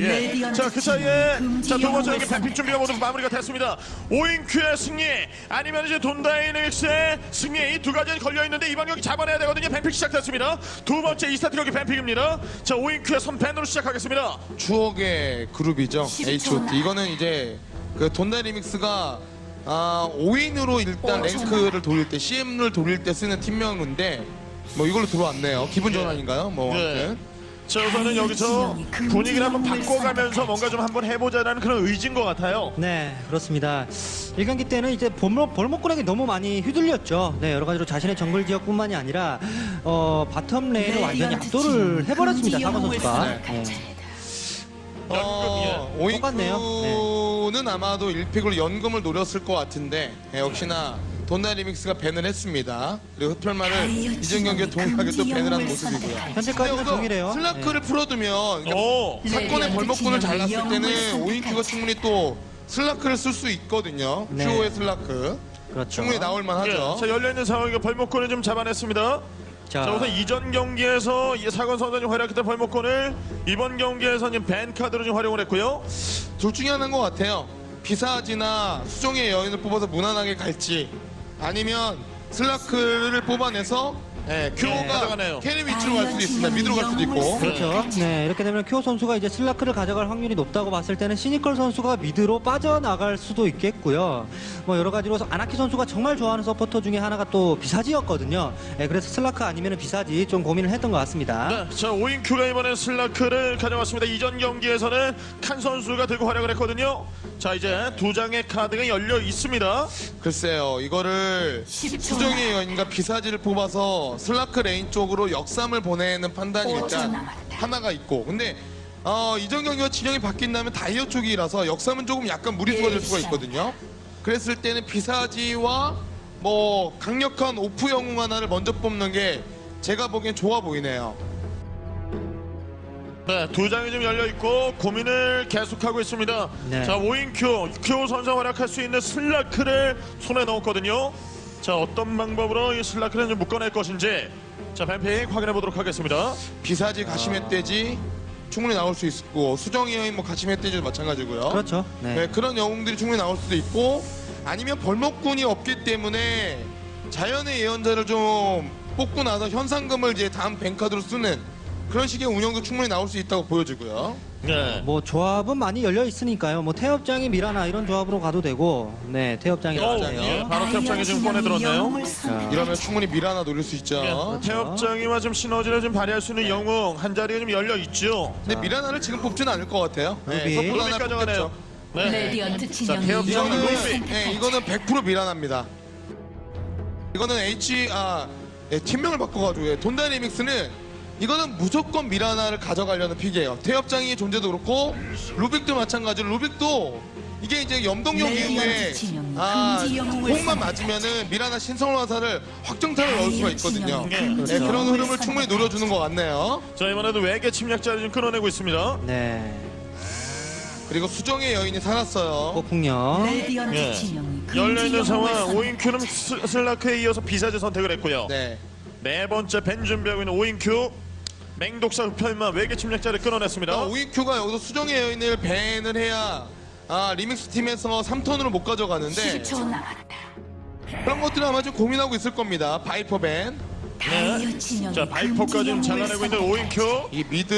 예. 자, 그 사이에 자, 두 번째 경기 ban pick 준비가 모두 마무리가 됐습니다. 오인큐의 승리 아니면 이제 돈다 리믹스의 승리 이 두 가지 걸려 있는데 이번 경기 잡아내야 되거든요. ban pick 시작됐습니다. 두 번째 이스타트 경기 ban pick입니다. 자, 오인큐의 선ban으로 시작하겠습니다. 추억의 그룹이죠. 10초 H.O.T. 이거는 이제 그 돈다 리믹스가 아, 5인으로 일단 어, 랭크를 돌릴 때 CM을 돌릴 때 쓰는 팀명인데 뭐 이걸로 들어왔네요. 기분 전환인가요? 뭐 네. 아무튼. 자, 우선은 여기서 분위기를 한번 바꿔가면서 뭔가 좀 한번 해보자라는 그런 의지인 것 같아요. 네, 그렇습니다. 1경기 때는 이제 벌목, 벌목꾼에게 너무 많이 휘둘렸죠. 네, 여러 가지로 자신의 정글 지역뿐만이 아니라 어, bottom lane을 완전히 압도를 해버렸습니다. 사건 선수가. 네. 어, 똑같네요. 오인큐는 아마도 1pick으로 연금을 노렸을 것 같은데 예, 역시나 돈다 리믹스가 ban을 했습니다. 그리고 흡혈마를 이전 경기에 동일하게 또 ban을 하는 모습이고요. 현재까지는 근데 동일해요. 슬라크를 풀어두면 그러니까 오, 사건의 벌목꾼을 잘랐을 때는 오인큐가 충분히 또 슬라크를 쓸 수 있거든요. 네. 큐오의 슬라크. 그렇죠. 충분히 나올 예. 만하죠. 자, 열려있는 상황이고 벌목꾼을 좀 잡아냈습니다. 자, 자, 우선 이전 경기에서 이 사건 선수님 활약했던 벌목꾼을 이번 경기에서는 ban 카드로 좀 활용을 했고요. 둘 중에 하나인 것 같아요. 비사지나 수정의 여인을 뽑아서 무난하게 갈지 아니면 슬라크를 뽑아내서 예, 큐오가 가져가네요. carry 위치로 갈 수도 있습니다. mid로 갈 수도 있고. 그렇죠. 네, 이렇게 되면 큐 선수가 이제 슬라크를 가져갈 확률이 높다고 봤을 때는 시니컬 선수가 mid로 빠져나갈 수도 있겠고요. 뭐 여러 가지로 아나키 선수가 정말 좋아하는 서포터 중에 하나가 또 비사지였거든요. 네, 그래서 슬라크 아니면 비사지 좀 고민을 했던 것 같습니다. 네, 자 오인 큐가 이번엔 슬라크를 가져왔습니다. 이전 경기에서는 칸 선수가 들고 활약을 했거든요. 자 이제 두 장의 카드가 열려 있습니다. 글쎄요, 이거를 10초 수정의 여인과 비사지를 뽑아서 슬라크 lane 쪽으로 역삼을 보내는 판단이 일단. 하나가 있고. 근데 어, 경기와 진영이 바뀐다면 다이어 쪽이라서 역삼은 조금 약간 무리수가 될 수가 있거든요. 그랬을 때는 비사지와 뭐 강력한 off 영웅 하나를 먼저 뽑는 게 제가 보기엔 좋아 보이네요. 네, 두 장이 좀 열려 있고 고민을 계속하고 있습니다. 네. 자 오인큐 큐 선수 활약할 수 있는 슬라크를 손에 넣었거든요. 자 어떤 방법으로 이 슬라크를 좀 묶어낼 것인지 자 뱀픽 확인해 보도록 하겠습니다. 비사지 가시멧 돼지 충분히 나올 수 있고 수정의 여인 뭐 가시멧 돼지도 마찬가지고요. 그렇죠. 네. 네, 그런 영웅들이 충분히 나올 수도 있고 아니면 벌목군이 없기 때문에 자연의 예언자를 좀 뽑고 나서 현상금을 이제 다음 뱅카드로 쓰는 그런 식의 운영도 충분히 나올 수 있다고 보여지고요. 네. 뭐 조합은 많이 열려 있으니까요. 뭐 태엽장이 미라나 이런 조합으로 가도 되고, 네 태엽장이 어, 맞아요. 예, 바로 태엽장이 좀 꺼내들었네요. 이러면 충분히 미라나 노릴 수 있죠. 예, 태엽장이와 좀 시너지를 좀 발휘할 수 있는 영웅 한 자리가 좀 열려 있죠. 근데 미라나를 지금 뽑지는 않을 것 같아요. 루비. 네, 루비 하나 가져가네요. 뽑겠죠. 네. 레디언트 자 진영이 태엽장은 이거는 루비. 네, 이거는 100% 미라나입니다. 이거는 H 아 예, 팀명을 바꿔가지고 예, 돈다이믹스는 이거는 무조건 미라나를 가져가려는 픽이에요. 태엽장의 존재도 그렇고 루빅도 마찬가지로 루빅도 이게 이제 레이언트 이후에 아 선택하자. 맞으면은 미라나 신성화사를 확정타를 넣을 수가 있거든요. 진영이 금지 네, 그런 흐름을 충분히. 노려주는 것 같네요. 자 이번에도 외계 침략자를 좀 끌어내고 있습니다. 네, 그리고 수정의 여인이 살았어요. 폭풍력. 레디언트 예. 진영이 금지 열려 있는 영웅을 상황. 오인큐는 스- 슬라크에 이어서 비사제 선택을 했고요. 네. 네 번째 벤 준비하고 있는 오인큐 맹독사 흡혈만 외계 침략자를 끌어냈습니다. 그러니까 오이큐가 여기서 수정의 여인을 밴을 해야 아 리믹스 팀에서 3턴으로 못 가져가는데 10초 남았다. 그런 것들을 아마 좀 고민하고 있을 겁니다. 바이퍼 ban. 다이어 진영이 자 바이퍼까지 좀 금지 영웅을 잘라내고 있는. 오인큐. 이 mid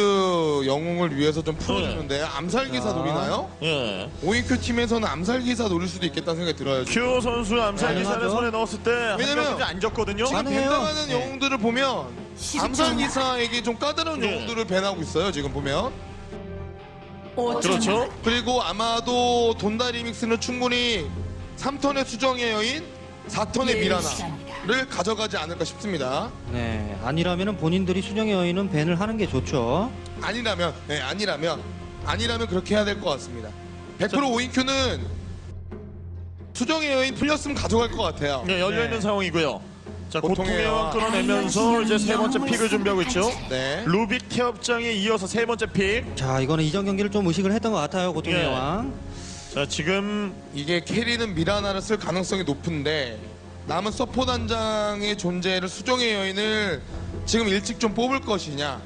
영웅을 위해서 좀 풀어주는데 암살 기사 자. 노리나요? 예. 오인큐 팀에서는 암살 기사 노릴 수도 있겠다는 생각이 들어요. 지금. 큐 선수 암살 네, 기사를. 손에 넣었을 때 왜냐면 한명이 앉았거든요. 지금. ban당하는 네. 영웅들을 보면 10초 암살 남았다. 기사에게 좀 까다로운 네. 영웅들을 ban하고 있어요. 지금 보면. 5초 그렇죠. 그리고 아마도 돈다 리믹스는 충분히 3턴의 수정의 여인, 4턴의 예, 미라나 를. 가져가지 않을까 싶습니다. 네, 아니라면은 본인들이 수정의 여인은 밴을 하는 게 좋죠. 아니라면, 네, 아니라면, 아니라면 그렇게 해야 될 것 같습니다. 100% 오인큐는 수정의 여인 풀렸으면 가져갈 것 같아요. 네, 열려 있는 네. 상황이고요. 자 고통의 고통의 왕 왕. 끌어내면서 이제 세 번째 픽을 준비하고 있죠. 네. 루빅 태엽장에 이어서 세 번째 픽. 자, 이거는 이전 경기를 좀 의식을 했던 것 같아요. 고통의 예. 왕. 자 지금 이게 carry는 미라나를 쓸 가능성이 높은데 남은 서포 단장의 존재를 수정의 여인을 지금 일찍 좀 뽑을 것이냐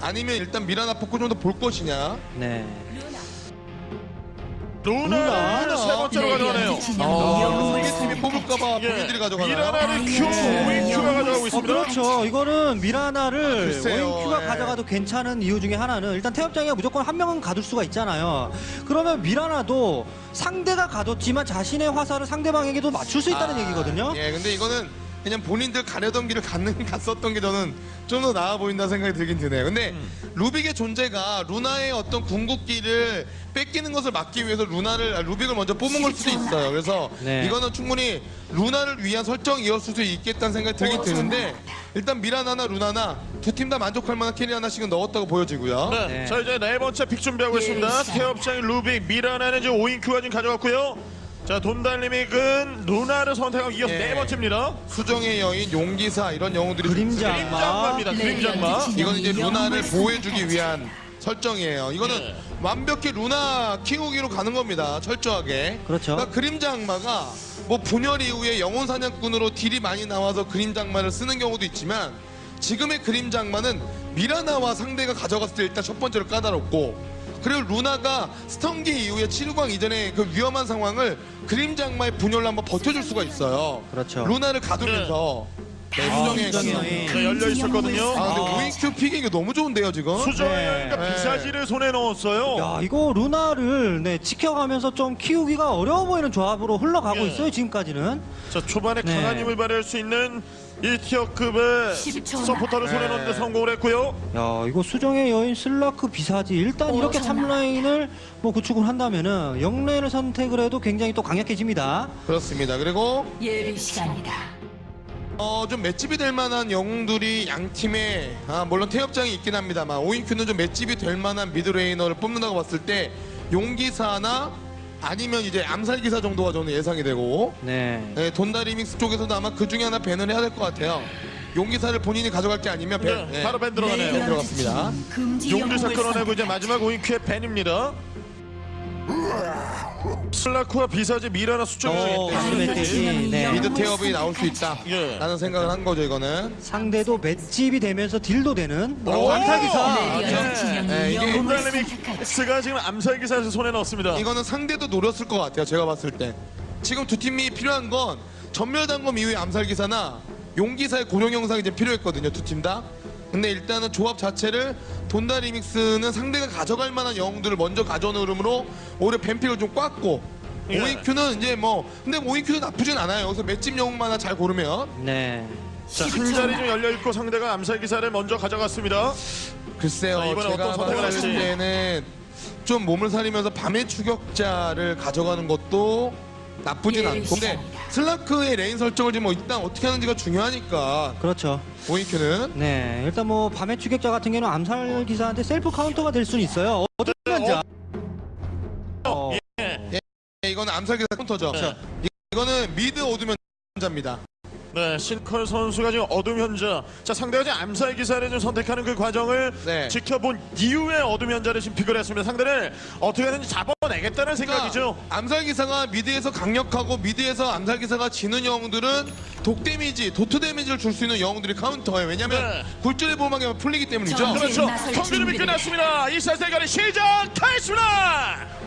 아니면 일단 미라나 포크 좀더 볼 것이냐 네. 루나를 루나. 세 번째로 가져가네요. 레디언트 진영은 어, 영웅을 이게 팀이 뽑을까봐 예, 본인들이 가져가나요? 미라나를 큐 네. 오인큐가 가져가고 어, 있습니다. 그렇죠. 이거는 미라나를 글쎄요, 오인큐가 예. 가져가도 괜찮은 이유 중에 하나는 일단 태엽장이가 무조건 한 명은 가둘 수가 있잖아요. 그러면 미라나도 상대가 가뒀지만 자신의 화살을 상대방에게도 맞출 수 있다는 아, 얘기거든요. 예, 근데 이거는 그냥 본인들 가려던 길을 갔는 갔었던 게 저는 좀 더 나아 보인다 생각이 들긴 드네요. 근데 음. 루빅의 존재가 루나의 어떤 궁극기를 뺏기는 것을 막기 위해서 루나를 아, 루빅을 먼저 뽑은 걸 수도 있어요. 그래서 네. 이거는 충분히 루나를 위한 설정이었을 수도 있겠다는 생각이 들긴 드는데 일단 미라나나 루나나 두 팀 다 만족할 만한 carry 하나씩은 넣었다고 보여지고요. 네. 네. 자 이제 네 번째 pick 준비하고 있습니다. 태엽장이 루빅, 미라나는 이제 오인큐가 지금 가져갔고요. 자 돈달리믹은 루나를 선택하고 이어서 예. 네 번째입니다. 수정의 여인, 용기사 이런 영웅들이 좀 그림자. 있어요. 그림자 악마입니다. 그림자 악마. 이건 이제 루나를 보호해주기. 위한 설정이에요. 이거는 네. 완벽히 루나 키우기로 가는 겁니다. 철저하게. 그렇죠. 그러니까 그림자 악마가 뭐 분열 이후에 영혼 사냥꾼으로 deal이 많이 나와서 그림자 악마를 쓰는 경우도 있지만 지금의 그림자 악마는 미라나와 상대가 가져갔을 때 일단 첫 번째로 까다롭고 그리고 루나가 stun기 이후에 치루광 이전에 그 위험한 상황을 그림자 악마의 분열로 한번 버텨줄 수가 있어요. 그렇죠. 루나를 가두면서 네, 수정의 수정의 여인. 여인. 자, 열려 있었거든요. 아 근데 어. 오인큐 pick이 이게 너무 좋은데요 지금? 수정의 네. 여인과 네. 비사지를 손에 넣었어요. 야, 이거 루나를 네, 지켜가면서 좀 키우기가 어려워 보이는 조합으로 흘러가고 예. 있어요, 지금까지는. 자 초반에 네. 강한 힘을 발휘할 수 있는 1 tier급의 10초 서포터를 손에 네. 넣는데 성공을 했고요. 야, 이거 수정의 여인 슬라크 비사지 일단 오, 이렇게 정말. top라인을 뭐 구축을 한다면은 영lane을 선택을 해도 굉장히 또 강력해집니다. 그렇습니다. 그리고 예비 시간이다. 어, 좀 맷집이 될 만한 영웅들이 양 팀에 아, 물론 태엽장이 있긴 합니다만 오인큐는 좀 맷집이 될 만한 mid laner를 뽑는다고 봤을 때 용기사나 아니면 이제 암살기사 정도가 저는 예상이 되고 네. 네, 돈다리믹스 쪽에서도 아마 그 중에 하나 ban을 해야 될 것 같아요. 용기사를 본인이 가져갈 게 아니면 ban. 네, 바로 ban 들어가네요. ban 들어갔습니다. 금지 용기사 끌어내고 이제. 마지막 오인큐의 ban입니다. 슬라크와 비사지 미라나 어, 대신 네. mid 태엽이 나올 수 있다. 예. 라는 생각을 한 거죠 이거는. 상대도 맷집이 되면서 deal도 되는 오! 뭐 암살기사. 레디언트 네. 진영이 네, 이게. 돈달리믹스가 지금 암살 기사에서 손에 넣었습니다. 이거는 상대도 노렸을 것 같아요. 제가 봤을 때. 지금 두 팀이 필요한 건 전멸 단검 이후의 암살기사나 용기사의 고령 영상이 이제 필요했거든요. 두 팀 다. 근데 일단은 조합 자체를 돈다 리믹스는 상대가 가져갈 만한 영웅들을 먼저 가져오므로 오히려 뱀픽을 좀 꽉고 예. 오인큐는 이제 뭐 근데 오인큐도 나쁘진 않아요. 여기서 맷집 영웅만 하나 잘 고르면 네. 자, 한 자리 좀 열려 있고 상대가 암살 기사를 먼저 가져갔습니다. 글쎄요. 자, 이번에 제가 어떤 선택을 봤을 할지. 때는 좀 몸을 사리면서 밤의 추격자를 가져가는 것도 나쁘진 예, 않고 근데 시작입니다. 슬라크의 lane 설정을 지금 뭐 일단 어떻게 하는지가 중요하니까 그렇죠. 오인큐는 네. 일단 뭐 밤의 추격자 같은 경우는 암살 기사한테 셀프 카운터가 될 수는 있어요. 어둠 현자. 어, 네, 이거는 암살 기사 카운터죠. 네. 이- 이거는 mid 어둠 현자입니다. 네, 신컬 선수가 지금 어둠 현자. 자, 상대가 지금 암살 기사를 좀 선택하는 그 과정을 네. 지켜본 이후에 어둠 현자를 지금 pick을 했습니다. 상대를 어떻게든지 잡아내겠다는 생각이죠. 그러니까 암살 기사가 mid에서 강력하고 mid에서 암살 기사가 지는 영웅들은 독 damage, dot damage를 줄 수 있는 영웅들이 카운터예요. 왜냐면 네. 굴절의 보호막이 풀리기 때문이죠. 저- 그렇죠. 경기름이 준비를 끝났습니다. 이 사세가리 시작하겠습니다.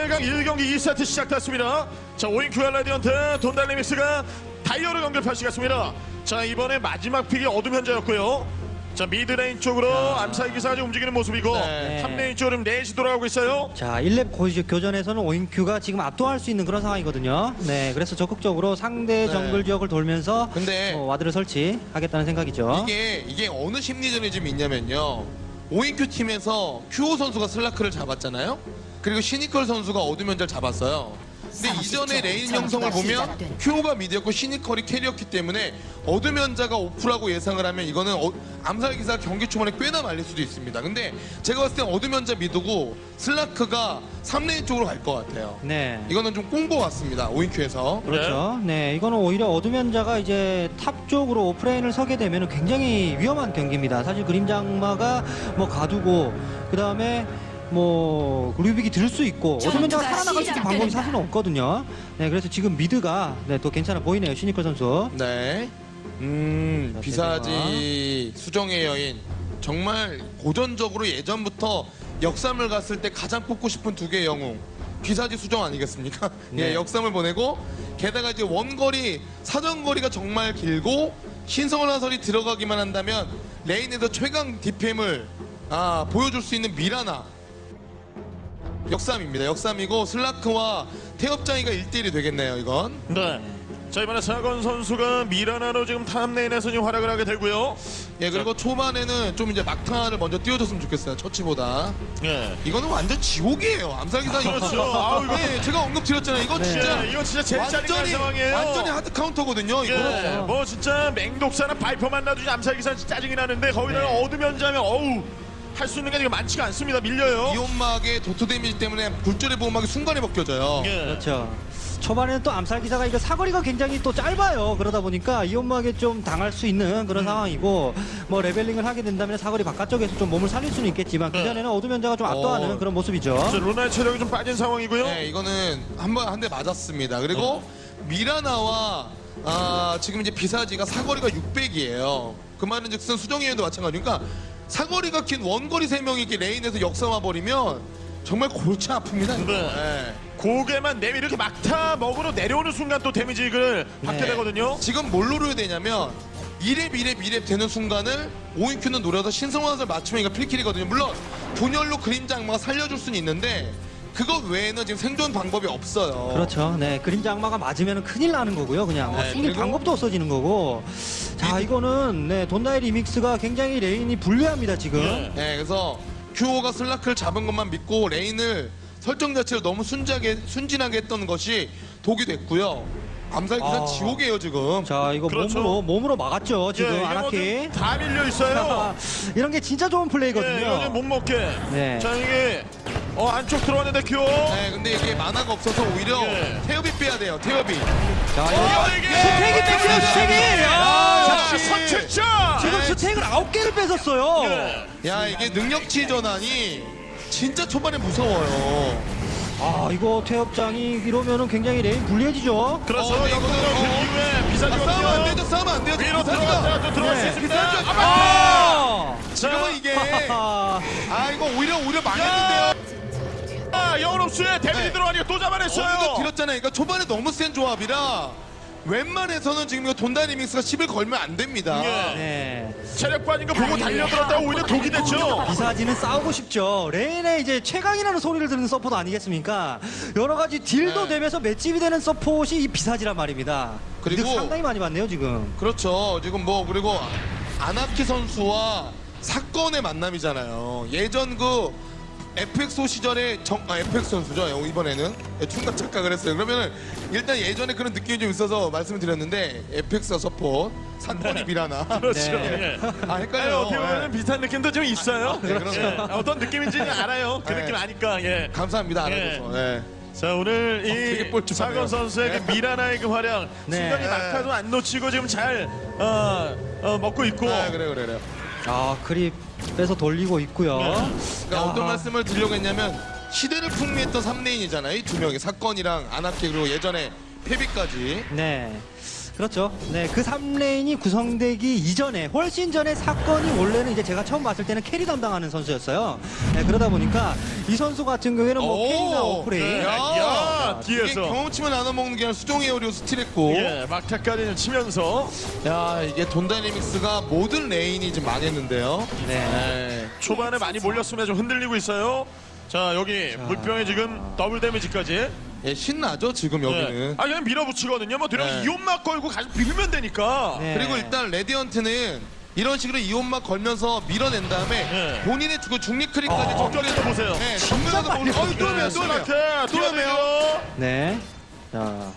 팔강 1경기 2세트 시작됐습니다. 자, 오인 큐알 라디언트 돈달리믹스가 다이어를 공격할 시겠습니다. 자, 이번에 마지막 픽이 어둠 현자였고요. 자, mid lane 쪽으로 암살 기사가 지금 움직이는 모습이고 네. top lane 쪽으로 4시 돌아가고 있어요. 자, 1렙 고시 교전에서는 오인큐가 지금 압도할 수 있는 그런 상황이거든요. 네, 그래서 적극적으로 상대 네. 정글 지역을 돌면서 근데 어, ward를 설치하겠다는 생각이죠. 이게 이게 어느 심리전이 좀 있냐면요. 오인큐 팀에서 큐오 선수가 슬라크를 잡았잖아요. 그리고 시니컬 선수가 어둠 현자를 잡았어요. 근데 30초 이전에 lane 형성을 보면. 큐오가 mid였고 시니컬이 carry였기 때문에 어둠 현자가 off라고 예상을 하면 이거는 어- 암살 기사 경기 초반에 꽤나 말릴 수도 있습니다. 근데 제가 봤을 땐 어둠 현자 mid고 슬라크가 3 lane 쪽으로 갈 것 같아요. 네. 이거는 좀 꽁보 같습니다. 오인큐에서. 그렇죠. 네, 이거는 오히려 어둠 현자가 이제 top 쪽으로 off lane을 서게 되면 굉장히 위험한 경기입니다. 사실 그림자 악마가 뭐 가두고 그 다음에 뭐 루빅이 들 수 있고 면제가 전투가 살아나갈 수 있는 방법이. 사실은 없거든요. 네, 그래서 지금 mid가 네, 또 괜찮아 보이네요. 시니컬 선수. 네. 음, 자, 비사지 수정의 여인. 정말 고전적으로 예전부터 역삼을 갔을 때 가장 뽑고 싶은 두 개의 영웅. 비사지 수정 아니겠습니까? 네. 예, 역삼을 보내고 게다가 이제 원거리, 사정거리가 정말 길고 신성원 화설이 들어가기만 한다면 lane에서 최강 DPM을 아, 보여줄 수 있는 미라나. 역삼입니다. 역삼이고 슬라크와 태엽장이가 1대1이 되겠네요, 이건. 네. 자 이번에 사건 선수가 미라나로 지금 top lane에서 지금 활약을 하게 되고요. 예 그리고 초반에는 좀 이제 막타를 먼저 띄워줬으면 좋겠어요 처치보다 예. 이거는 완전 지옥이에요 암살기사 이거 그렇죠. 아우, 이거- 예, 제가 언급 드렸잖아요 이거 진짜 예, 이거 진짜 제일 완전히 상황이에요. 완전히 hard 카운터거든요 이거 예, 뭐 진짜 맹독사나 발표만 놔두지 암살기사 진짜 짜증이 나는데 거기다가 네. 어둠 현자면 어우 할 수 있는 게 되게 많지가 않습니다. 밀려요. 이온막의 dot damage 때문에 굴절의 보호막이 순간에 벗겨져요 예. 그렇죠. 초반에는 또 암살 기사가 이거 사거리가 굉장히 또 짧아요. 그러다 보니까 이온막에 좀 당할 수 있는 그런 상황이고 뭐 leveling을 하게 된다면 사거리 바깥쪽에서 좀 몸을 살릴 수는 있겠지만 그 네. 전에는 어둠 현자가 좀 압도하는 어. 그런 모습이죠. 자, 루나의 체력이 좀 빠진 상황이고요. 네 이거는 한 번 한 대 맞았습니다 그리고 미라나와 아, 지금 이제 비사지가 사거리가 600이에요 그 말은 즉슨 수정이에도 마찬가지니까 사거리가 긴 원거리 세 명이 이렇게 레인에서 역삼아 버리면 정말 골치 아픕니다 이거. 네. 예. 고개만 내밀 이렇게 막타 먹으로 내려오는 순간 또 데미지를 받게 네. 되거든요. 지금 뭘 노려야 되냐면 2렙 2렙 2렙 되는 순간을 오인큐는 노려서 신성환을 맞추면 이거 필킬이거든요 물론 분열로 그림자 악마가 살려줄 수는 있는데 그거 외에는 지금 생존 방법이 없어요 그렇죠. 네, 그림자 악마가 맞으면 큰일 나는 거고요. 그냥 뭐 네, 숨길 그리고- 방법도 없어지는 거고. 자, 이거는 네, 돈 다이내믹스가 굉장히 레인이 불리합니다 지금. 네. 네, 그래서 큐오가 슬라크를 잡은 것만 믿고 레인을 설정 자체를 너무 순진하게, 순진하게 했던 것이 독이 됐고요. 암살 기사 아. 지옥이에요 지금. 자, 이거 그렇죠. 몸으로 몸으로 막았죠 지금 예, 이게 뭐 아나키. 지금 다 밀려 있어요. 이런 게 진짜 좋은 예, 플레이거든요. 이거 지금 못 먹게. 네. 자 이게 어 안쪽 들어왔는데 큐. 네, 근데 이게 마나가 없어서 오히려 예. 태엽이 빼야 돼요. 태엽이. 자, 어, 이거 이게 스택이 뺏겨요, 스택이! 자, 역시. 선취자. 지금 네. 스택을 아홉 개를 뺏었어요. 예. 야, 이게 능력치 전환이 진짜 초반에 무서워요. 아, 이거 태엽장이 이러면은 굉장히 레인 불리해지죠. 그렇죠. 어, 네, 여기서 이거- 그 이후에 아, 비사지가 싸우면 안. 되죠, 싸우면 안 되죠. 위로. 들어가서 또 들어갈 수 네. 있습니다. 아, 아! 지금은 이게 아, 아 이거 오히려 오히려 망했는데요. 아, 영원없수에 데뷔 네. 들어가니까 또 어, 잡아냈어요. 길었잖아요. 그러니까 초반에 너무 센 조합이라 웬만해서는 지금 이거 돈다이믹스가 10을 걸면 안 됩니다. 예. 네. 체력 빠진 거 보고 달려들었다가 오히려 독이 됐죠. 비사지는 싸우고 싶죠. 레인의 이제 최강이라는 소리를 듣는 서포트 아니겠습니까? 여러 가지 딜도 네. 되면서 맷집이 되는 서폿이 이 비사지란 말입니다. 그리고- 상당히 많이 받네요 지금. 그렇죠. 지금 뭐 그리고 아나키 선수와 사건의 만남이잖아요. 예전 그 FXO 시절에 정, 아, FX 선수죠. 이번에는 예, 충격 착각을 했어요. 그러면은 일단 예전에 그런 느낌이 좀 있어서 말씀을 드렸는데 FX가 support, 사건이 미라나. 그렇죠. 네. 예. 아 아니, 헷갈려요. 어떻게 보면 예. 비슷한 느낌도 좀 있어요. 네, 그렇죠. 예. 어떤 느낌인지는 알아요. 그 네. 느낌 아니까. 예. 감사합니다. 예. 알아줘서. 예. 자 오늘 되게 이. 사건 선수의 그 미라나의 그 활약 네. 순간이 막타도 안 놓치고 지금 잘 어, 어, 먹고 있고 네, 그래 그래 그래. 아 creep 빼서 돌리고 있고요. 네. 그러니까 어떤. 말씀을 드리려고 했냐면 시대를 풍미했던 3레인이잖아요. 이 두 명이 사건이랑 아나키 그리고 예전에 페비까지. 네. 그렇죠. 네, 그 3레인이 구성되기 이전에 훨씬 전에 사건이 원래는 이제 제가 처음 봤을 때는 carry 담당하는 선수였어요. 네, 그러다 보니까 이 선수 같은 경우에는 뭐 오! carry나 offlane 네. 야, 야, 뒤에서. 경험치만 나눠 먹는 게 아니라 수종 에어리오 steal했고. 예, 막타까지 좀 치면서 야 이게 돈 다이내믹스가 모든 레인이 지금 망했는데요. 네. 네. 초반에 많이 몰렸으면 좀 흔들리고 있어요. 자 여기 물병에 지금 더블 데미지까지. 예, 신나죠 지금 여기는. 예. 아 그냥 밀어붙이거든요. 뭐 들어 네. 이온막 걸고 가서 비비면 되니까. 네. 그리고 일단 레디언트는 이런 식으로 이온막 걸면서 밀어낸 다음에 네. 본인의 그 중립 적절해서 보세요. 네, 정면에서 어이 또 오면 또 오면 스마트 또 오면 네. 자,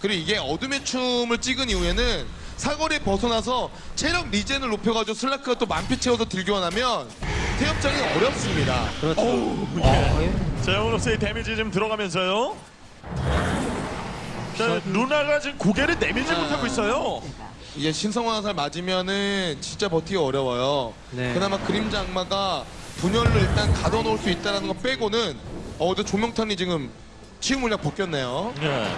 그리고 이게 어둠의 춤을 찍은 이후에는 사거리에 벗어나서 체력 리젠을 높여가지고 슬라크가 또 만피 채워서 딜교환하면 태엽장이 어렵습니다. 그렇죠. 예. 어, 예. 자 영원없의 데미지 좀 들어가면서요. 자 누나가 지금 고개를 내밀지 아. 못하고 있어요. 이게 신성원 화살 맞으면은 진짜 버티기 어려워요. 네. 그나마 그림자 악마가 분열로 일단 가둬놓을 수 있다는 거 빼고는 어 근데 조명탄이 지금 치유 물약 벗겼네요. 네.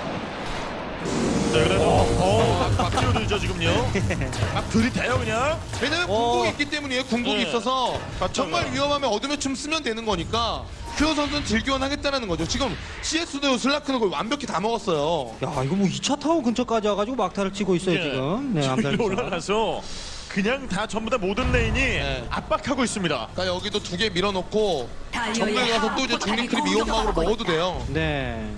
네, 그래도 어, 막, 막 뛰어들죠 지금요. 막 들이대요 그냥. 왜냐면 어. 궁극이 있기 때문이에요. 궁극이 네. 있어서 맞죠, 정말 네. 위험하면 어둠의 춤 쓰면 되는 거니까 큐어 선수는 deal교환하겠다는 거죠. 지금 CS도 슬라크는 걸 완벽히 다 먹었어요. 야 이거 뭐 2차 타워 근처까지 와가지고 막타를 치고 있어요 예. 지금. 네, 암살기사. 올라가서 그냥 다 전부 다 모든 레인이 네. 압박하고 있습니다. 그러니까 여기도 두 개 밀어놓고 정글 가서 또 이제 하부포탑이 중립 creep 이온막으로 공격받고 먹어도 있다. 돼요. 네.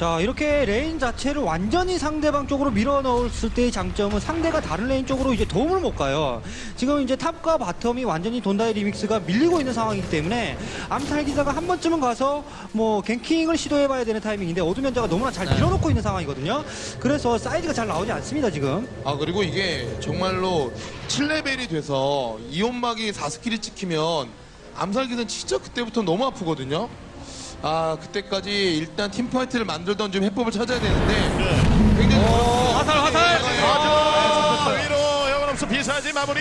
자 이렇게 레인 자체를 완전히 상대방 쪽으로 밀어 넣었을 때의 장점은 상대가 다른 레인 쪽으로 이제 도움을 못 가요. 지금 이제 top과 bottom이 완전히 돈 다이내믹스가 밀리고 있는 상황이기 때문에 암살 기사가 한 번쯤은 가서 뭐 ganking을 시도해봐야 되는 타이밍인데 어둠 현자가 너무나 잘 네. 밀어놓고 있는 상황이거든요. 그래서 사이즈가 잘 나오지 않습니다 지금. 아 그리고 이게 정말로 7레벨이 돼서 이온막이 4skill이 찍히면 암살기는 진짜 그때부터 너무 아프거든요. 아 그때까지 일단 team fight를 만들던 좀 해법을 찾아야 되는데 네. 굉장히 어, 화살, 화살! 아, 위로 영원없어 비사지 마무리.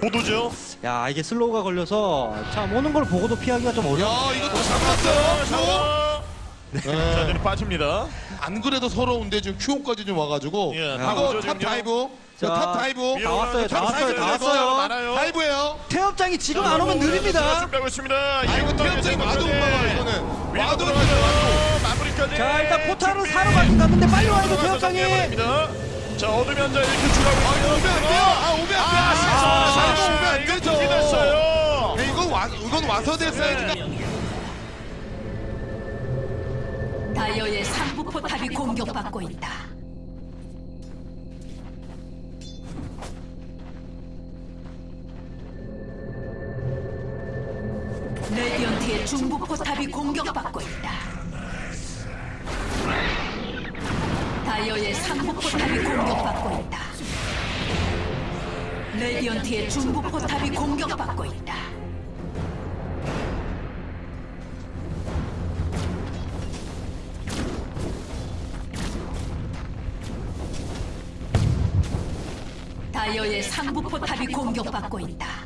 보도죠. 야 이게 slow가 걸려서 참 오는 걸 보고도 피하기가 좀 어려워. 야 이것도 잡았어요. 자, 자, 네. 네. 빠집니다. 안 그래도 서러운데 지금 큐오까지 좀 와가지고 예, 이거 top. dive 자, top dive 다 왔어요, 다 top 왔어요, dive 다 왔어요. dive예요. 태엽장이 지금 안 오면 느립니다. 준비하고 있습니다. 아 이거 태엽장이 와도 못 막아 이거는 와도 못. 막아. 마무리까지. 자 일단 포탈을 준비. 사러 가긴 갔는데 빨리 와야죠 들어가서 태엽장이. 자 어둠 현자 이렇게 추가하고 아 있어요. 오면 안 돼요. 아 오면 안 돼요. 아, 아, 자, 오면 안 되죠. 됐어요. 네, 이건 와 이건 와서 될 사이즈가 다이어의 상부 포탑이 공격받고 있다. 레디언트의 중부 포탑이 공격받고 있다. 다이어의 상부 포탑이 공격받고 있다. 레디언트의 중부 포탑이 공격받고 있다. 다이어의 상부 포탑이 공격받고 있다.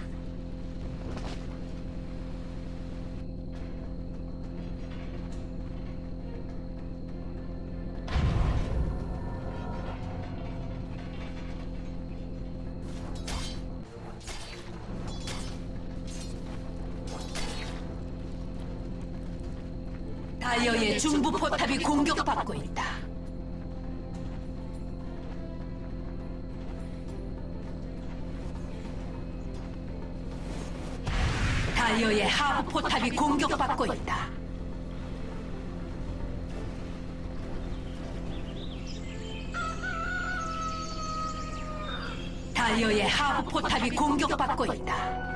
다이어의 하부 포탑이 공격받고 있다.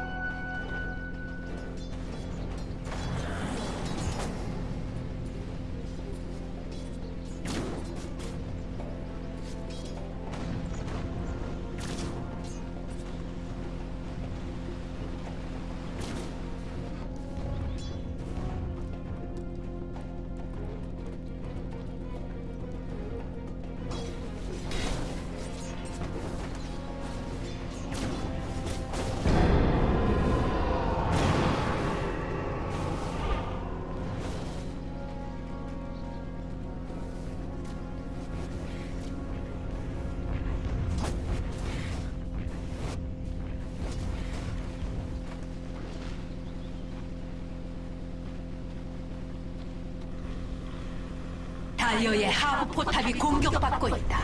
다이어의 하부 포탑이 공격받고 있다.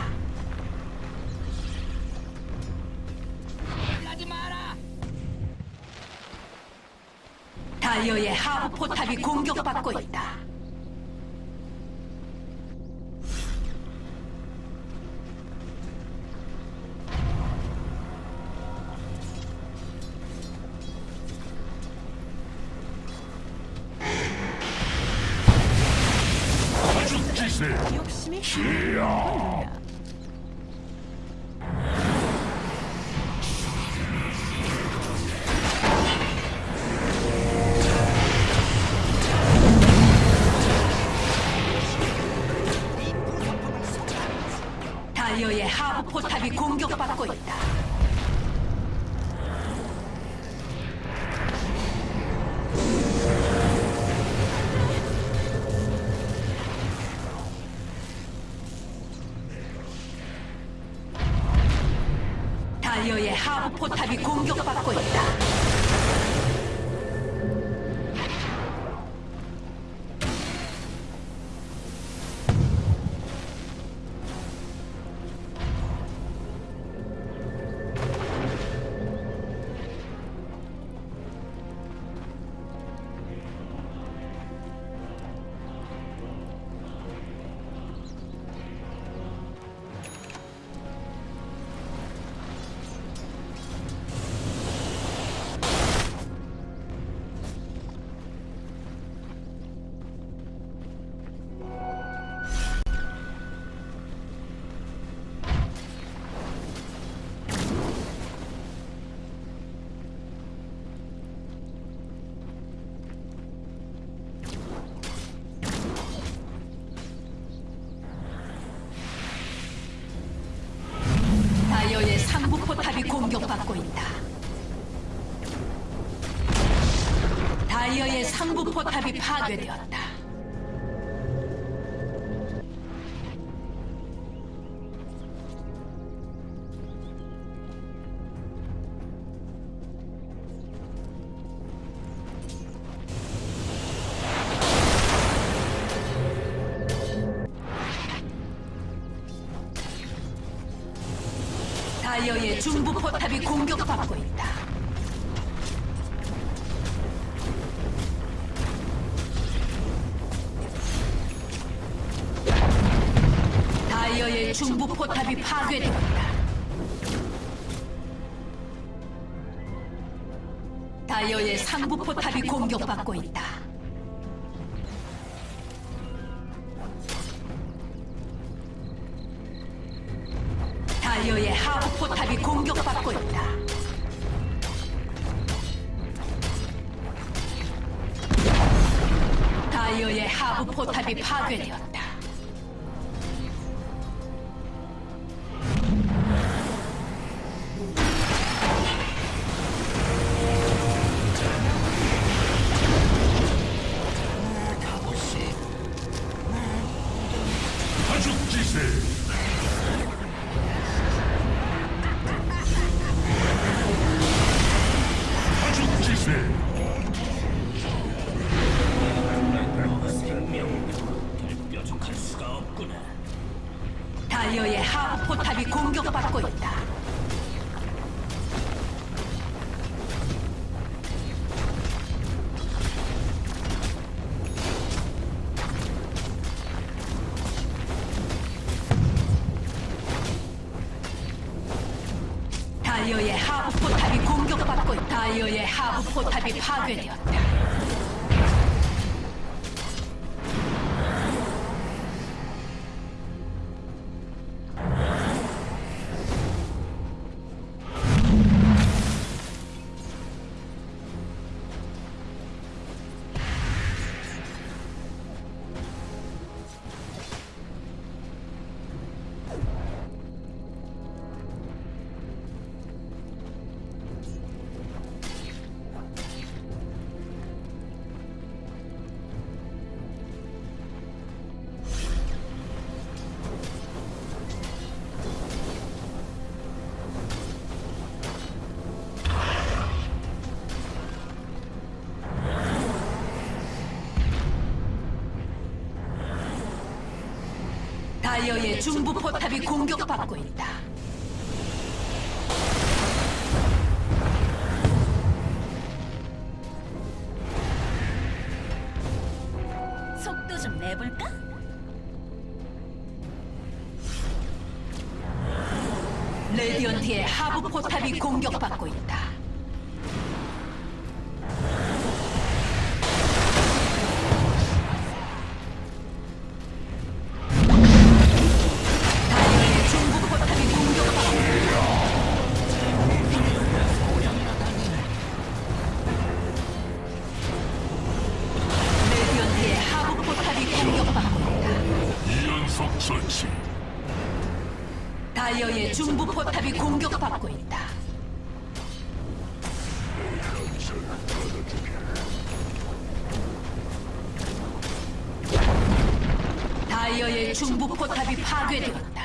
다이어의 하부 포탑이 공격받고 있다. 다 포탑이 공격받고 있다. 포탑이 파괴되었다. 다이어의 중부 포탑이 공격받고 중부 포탑이 파괴되었다. 다이어의 상부 포탑이 공격받고 있다. 다이어의 하부 포탑이 공격받고 있다. 다이어의 하부 포탑이 파괴되었다. 다이어의 하부 포탑이 공격받고 있다. 다이어의 하부 포탑이 공격받고. 다이어의 하부 포탑이 파괴되었다. 다이어의 중부 포탑이 공격받고 있다. 처치 다이어의 중부 포탑이 공격받고 있다. 다이어의 중부 포탑이 파괴되었다.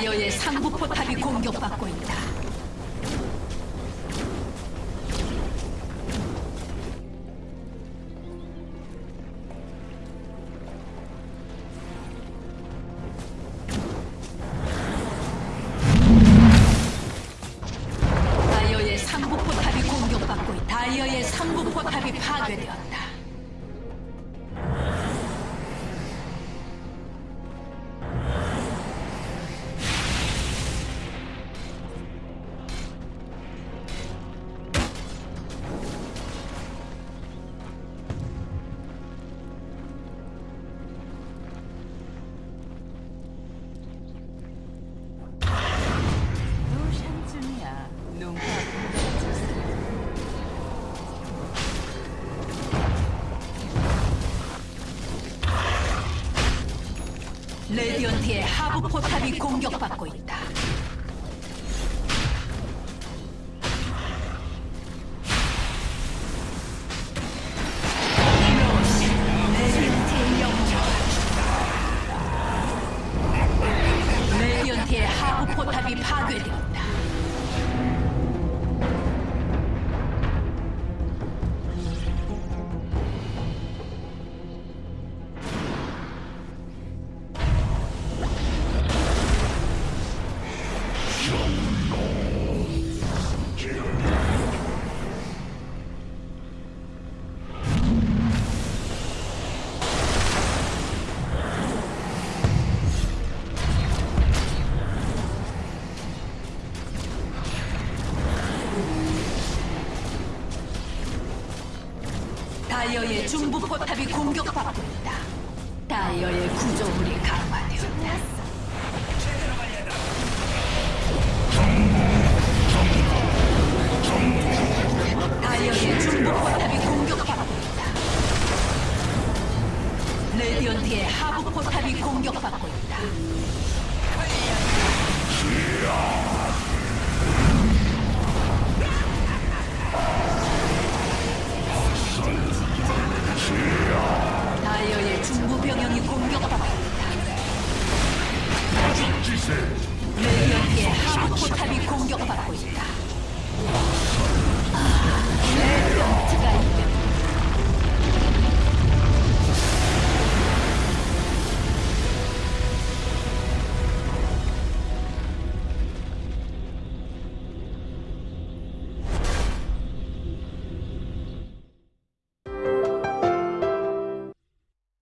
자여의 상부 포탑이 공격받고 있다. 아이언티의 하부 포탑이 공격받 Буквально.